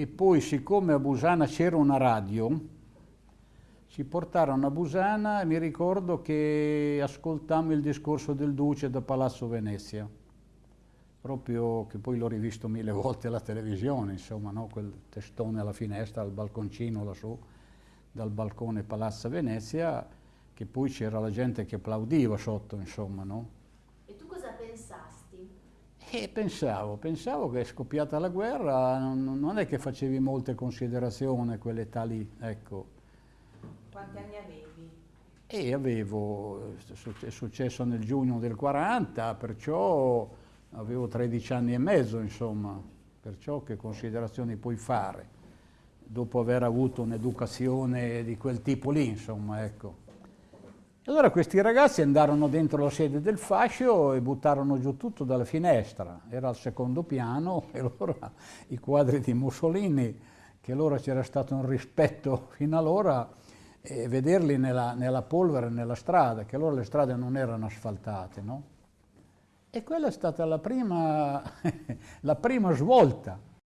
e poi siccome a Busana c'era una radio, ci portarono a Busana e mi ricordo che ascoltammo il discorso del Duce da Palazzo Venezia, proprio che poi l'ho rivisto mille volte alla televisione, insomma, no? quel testone alla finestra, al balconcino lassù, dal balcone Palazzo Venezia, che poi c'era la gente che applaudiva sotto, insomma, no? E pensavo, pensavo che è scoppiata la guerra, non, non è che facevi molte considerazioni quell'età lì, ecco. Quanti anni avevi? E avevo, è successo nel giugno del 40, perciò avevo 13 anni e mezzo, insomma, perciò che considerazioni puoi fare, dopo aver avuto un'educazione di quel tipo lì, insomma, ecco. Allora questi ragazzi andarono dentro la sede del fascio e buttarono giù tutto dalla finestra, era al secondo piano e allora i quadri di Mussolini, che allora c'era stato un rispetto fino allora, e vederli nella, nella, polvere, nella strada, che allora le strade non erano asfaltate, no? E quella è stata la prima, la prima svolta